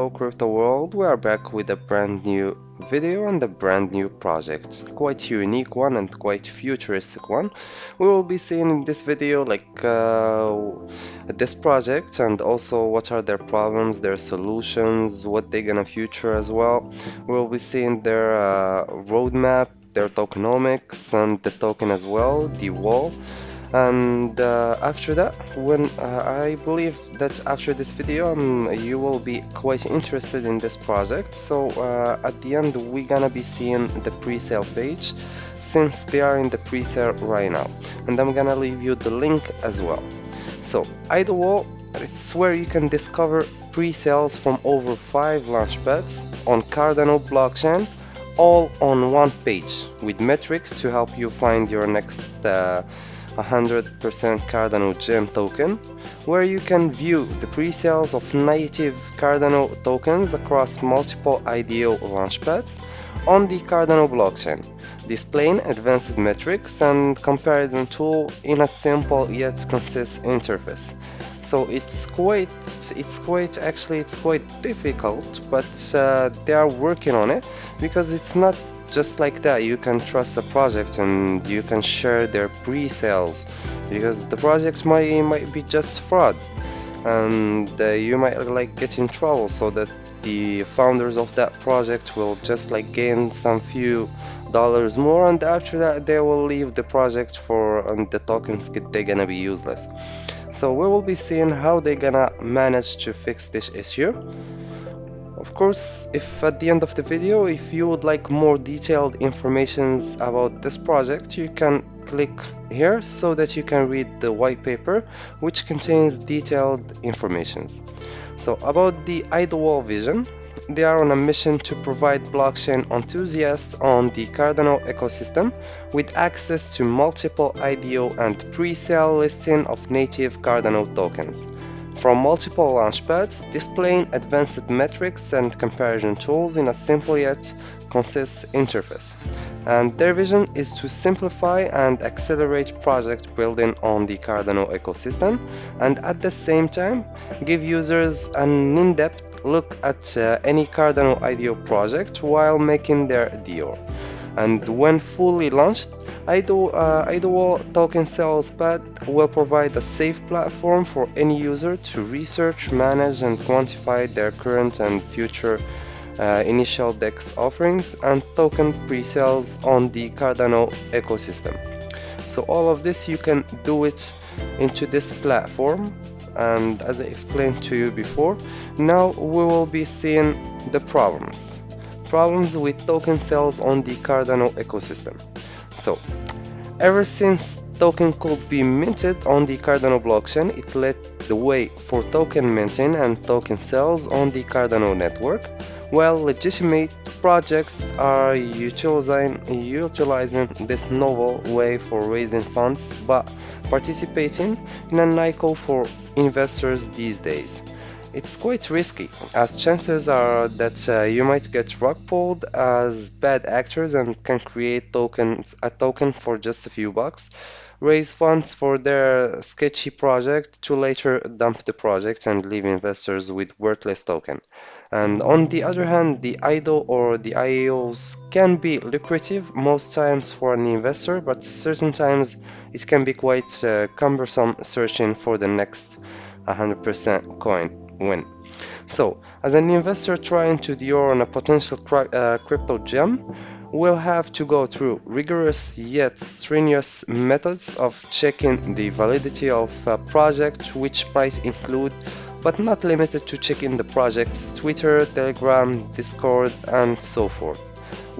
Hello Crypto World, we are back with a brand new video and a brand new project. Quite unique one and quite futuristic one. We will be seeing in this video like uh, this project and also what are their problems, their solutions, what they're gonna future as well. We'll be seeing their uh, roadmap, their tokenomics and the token as well, the wall and uh, after that when uh, I believe that after this video um, you will be quite interested in this project. So uh, at the end we're gonna be seeing the pre-sale page since they are in the pre-sale right now. And I'm gonna leave you the link as well. So Idlewall it's where you can discover pre-sales from over 5 launchpads on Cardano blockchain all on one page with metrics to help you find your next uh, 100% Cardano gem token, where you can view the pre-sales of native Cardano tokens across multiple IDO launchpads on the Cardano blockchain, displaying advanced metrics and comparison tool in a simple yet concise interface. So it's quite, it's quite, actually it's quite difficult, but uh, they are working on it because it's not just like that you can trust a project and you can share their pre-sales because the project might might be just fraud and uh, you might like get in trouble so that the founders of that project will just like gain some few dollars more and after that they will leave the project for and the tokens they're gonna be useless. So we will be seeing how they're gonna manage to fix this issue of course, if at the end of the video, if you would like more detailed informations about this project, you can click here so that you can read the white paper, which contains detailed informations. So about the Idlewall vision, they are on a mission to provide blockchain enthusiasts on the Cardano ecosystem with access to multiple IDO and pre-sale listing of native Cardano tokens from multiple launchpads, displaying advanced metrics and comparison tools in a simple yet concise interface. And their vision is to simplify and accelerate project building on the Cardano ecosystem and at the same time give users an in-depth look at uh, any Cardano IDO project while making their deal. And when fully launched, Idle, uh, Idlewall Token Sales Pad will provide a safe platform for any user to research, manage and quantify their current and future uh, initial DEX offerings and token pre-sales on the Cardano ecosystem. So all of this you can do it into this platform and as I explained to you before, now we will be seeing the problems. Problems with token sales on the Cardano ecosystem. So, ever since token could be minted on the Cardano blockchain, it led the way for token minting and token sales on the Cardano network, while legitimate projects are utilizing, utilizing this novel way for raising funds but participating in an ICO for investors these days. It's quite risky, as chances are that uh, you might get rug pulled as bad actors and can create tokens a token for just a few bucks, raise funds for their sketchy project to later dump the project and leave investors with worthless token. And on the other hand, the IDO or the IEOs can be lucrative most times for an investor, but certain times it can be quite uh, cumbersome searching for the next 100% coin win. So, as an investor trying to deal on a potential uh, crypto gem, we'll have to go through rigorous yet strenuous methods of checking the validity of a project which might include but not limited to checking the project's Twitter, Telegram, Discord and so forth.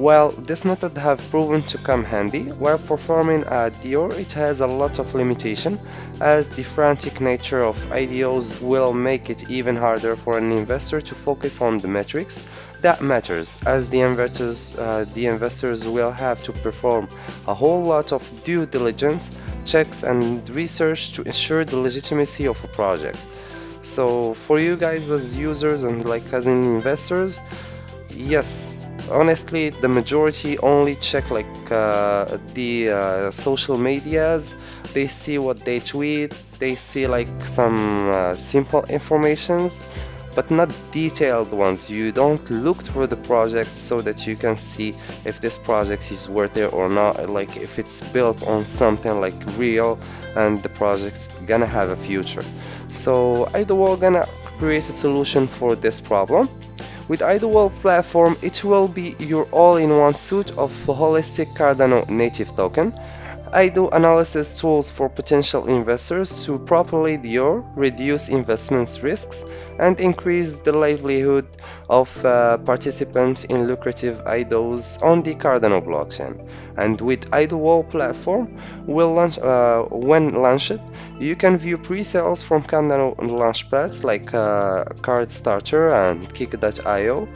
While this method have proven to come handy, while performing a DYOR it has a lot of limitation as the frantic nature of IDOs will make it even harder for an investor to focus on the metrics that matters as the investors, uh, the investors will have to perform a whole lot of due diligence, checks and research to ensure the legitimacy of a project. So for you guys as users and like as investors, yes, honestly the majority only check like uh, the uh, social medias they see what they tweet they see like some uh, simple informations but not detailed ones. You don't look through the project so that you can see if this project is worth it or not, like if it's built on something like real and the project's gonna have a future. So Idlewall gonna create a solution for this problem. With Idlewall platform, it will be your all-in-one suite of holistic Cardano native token IDO analysis tools for potential investors to properly deal, reduce investments risks, and increase the livelihood of uh, participants in lucrative IDOs on the Cardano blockchain. And with Idlewall platform, will launch, uh, when launched, you can view pre-sales from Cardano launchpads like uh, CardStarter and Kick.io,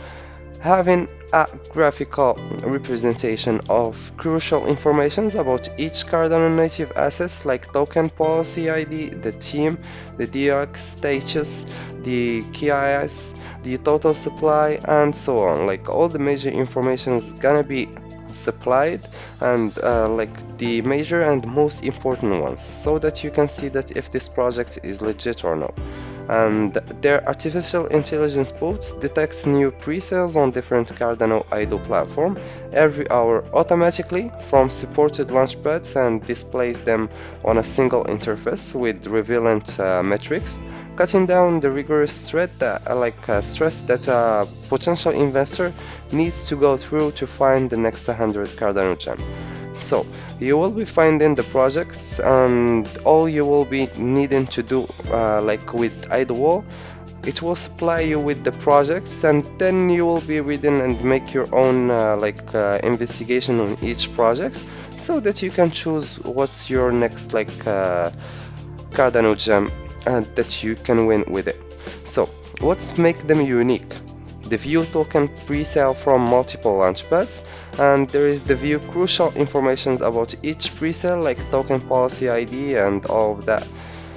having a graphical representation of crucial informations about each Cardano native assets like token policy ID, the team, the DOX status, the KIS, the total supply and so on. Like all the major information is gonna be supplied and uh, like the major and most important ones so that you can see that if this project is legit or not and their artificial intelligence bots detects new pre-sales on different Cardano IDO platform every hour automatically from supported launchpads and displays them on a single interface with relevant uh, metrics cutting down the rigorous that, uh, like uh, stress that a potential investor needs to go through to find the next 100 Cardano gem. So you will be finding the projects and all you will be needing to do uh, like with Idlewall it will supply you with the projects and then you will be reading and make your own uh, like uh, investigation on each project so that you can choose what's your next like uh, Cardano gem and that you can win with it. So what's make them unique? The view token pre-sale from multiple launchpads and there is the view crucial informations about each pre-sale like token policy ID and all of that.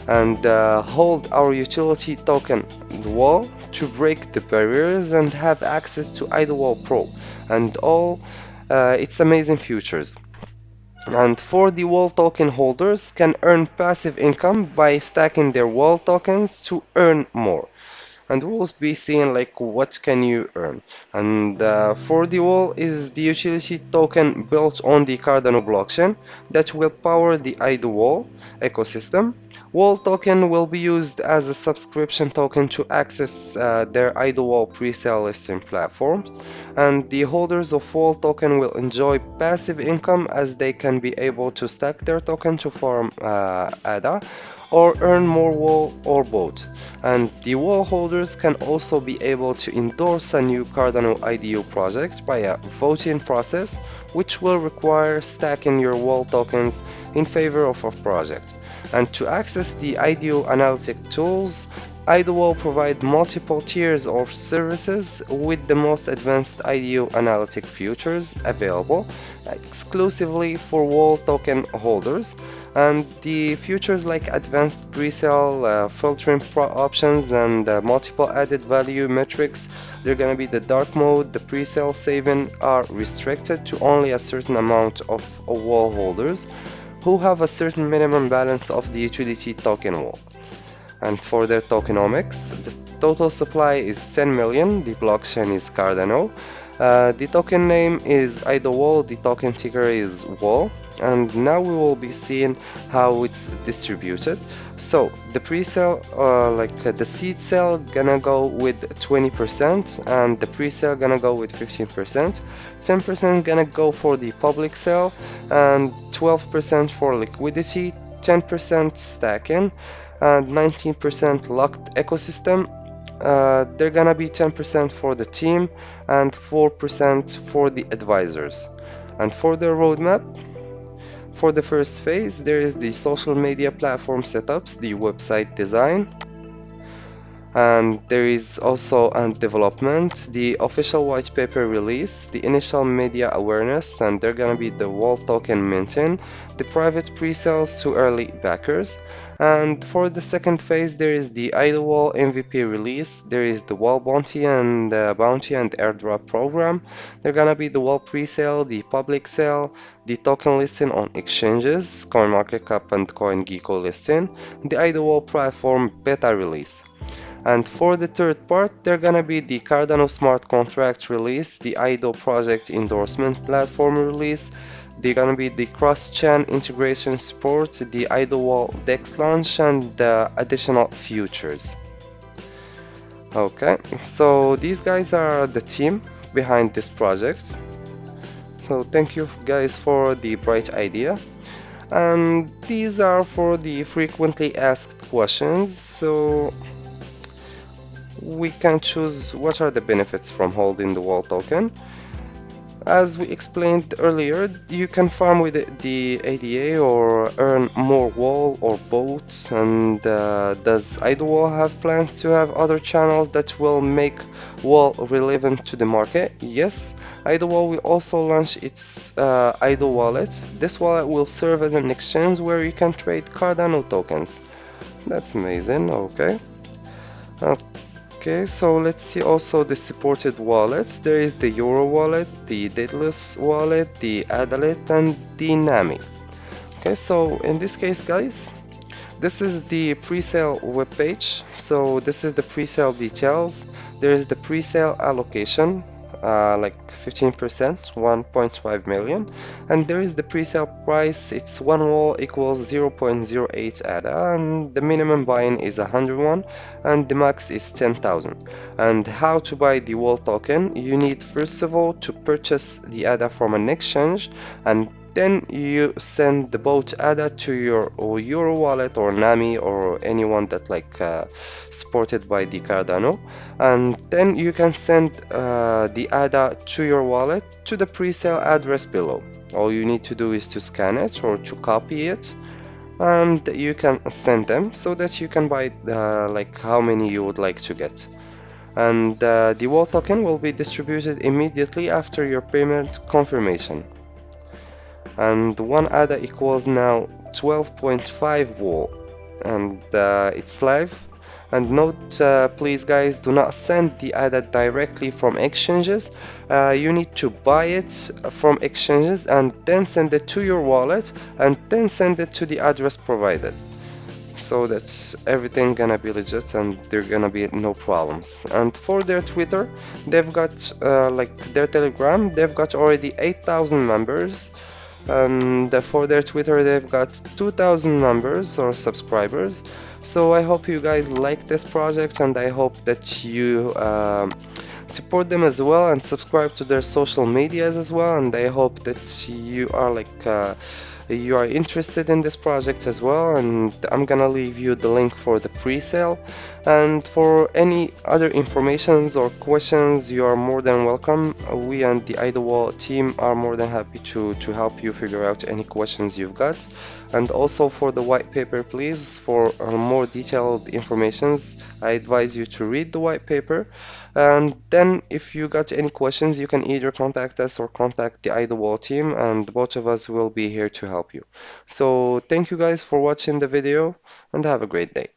And uh, hold our utility token wall to break the barriers and have access to Idlewall Pro and all uh, its amazing features. And for the wall token holders can earn passive income by stacking their wall tokens to earn more and we'll be seeing like what can you earn. And uh, for the wall is the utility token built on the Cardano blockchain that will power the Idlewall ecosystem. Wall token will be used as a subscription token to access uh, their Idlewall pre-sale listing platform. And the holders of Wall token will enjoy passive income as they can be able to stack their token to form uh, ADA or earn more wall or both. And the wall holders can also be able to endorse a new Cardano IDO project by a voting process which will require stacking your wall tokens in favor of a project. And to access the IDO analytic tools, Idlewall provide multiple tiers of services with the most advanced IDO analytic features available exclusively for wall token holders. And the features like advanced pre-sale uh, filtering options and uh, multiple added value metrics they're gonna be the dark mode. The pre-sale saving are restricted to only a certain amount of wall holders who have a certain minimum balance of the utility token wall and for their tokenomics the total supply is 10 million the blockchain is Cardano. Uh, the token name is Idlewall the token ticker is wall. And now we will be seeing how it's distributed. So the pre-sale uh, like uh, the seed sale gonna go with 20% and the pre-sale gonna go with 15% 10% gonna go for the public sale and 12% for liquidity 10% stacking and 19% locked ecosystem. Uh, they're gonna be 10% for the team and 4% for the advisors. And for the roadmap for the first phase there is the social media platform setups the website design. And there is also a development the official white paper release the initial media awareness and they're gonna be the wall token minting the private pre-sales to early backers and for the second phase there is the Idlewall MVP release. There is the wall bounty and uh, bounty and airdrop program. They're gonna be the wall pre-sale the public sale the token listing on exchanges CoinMarketCap and CoinGecko listing the Idlewall platform beta release. And for the third part they're gonna be the Cardano smart contract release the IDO project endorsement platform release they're gonna be the cross-chain integration support the IDO wall dex launch and the additional futures. Okay so these guys are the team behind this project. So thank you guys for the bright idea. And these are for the frequently asked questions so we can choose what are the benefits from holding the wall token as we explained earlier, you can farm with the ADA or earn more wall or boats and uh, does Wall have plans to have other channels that will make wall relevant to the market? Yes, Wall will also launch its uh, Idle wallet. This wallet will serve as an exchange where you can trade Cardano tokens. That's amazing, okay. Uh, Okay, so let's see also the supported wallets. There is the Yoroi wallet, the Daedalus wallet, the AdaLite, and the Nami. Okay, so in this case, guys, this is the pre-sale webpage. So this is the pre-sale details. There is the pre-sale allocation uh, like 15% 1.5 million. And there is the pre-sale price. It's one wall equals 0.08 ADA and the minimum buying is 101 and the max is 10,000 and how to buy the wall token? You need first of all to purchase the ADA from an exchange and then you send the boat ADA to your Yoroi wallet or Nami or anyone that like uh, supported by the Cardano. And then you can send uh, the ADA to your wallet to the pre-sale address below. All you need to do is to scan it or to copy it and you can send them so that you can buy uh, like how many you would like to get. And uh, the wall token will be distributed immediately after your payment confirmation and one ADA equals now 12.5 wall and uh, it's live. And note uh, please guys do not send the ADA directly from exchanges. Uh, you need to buy it from exchanges and then send it to your wallet and then send it to the address provided. So that's everything gonna be legit and there gonna be no problems. And for their twitter they've got uh, like their telegram they've got already 8000 members and for their Twitter they've got 2000 members or subscribers. So I hope you guys like this project and I hope that you um, support them as well and subscribe to their social medias as well. And I hope that you are like uh, you are interested in this project as well and I'm gonna leave you the link for the pre-sale. And for any other informations or questions you are more than welcome. We and the Idlewall team are more than happy to to help you figure out any questions you've got. And also for the white paper please for uh, more detailed informations I advise you to read the white paper. And then if you got any questions you can either contact us or contact the Idlewall team and both of us will be here to help you. So thank you guys for watching the video and have a great day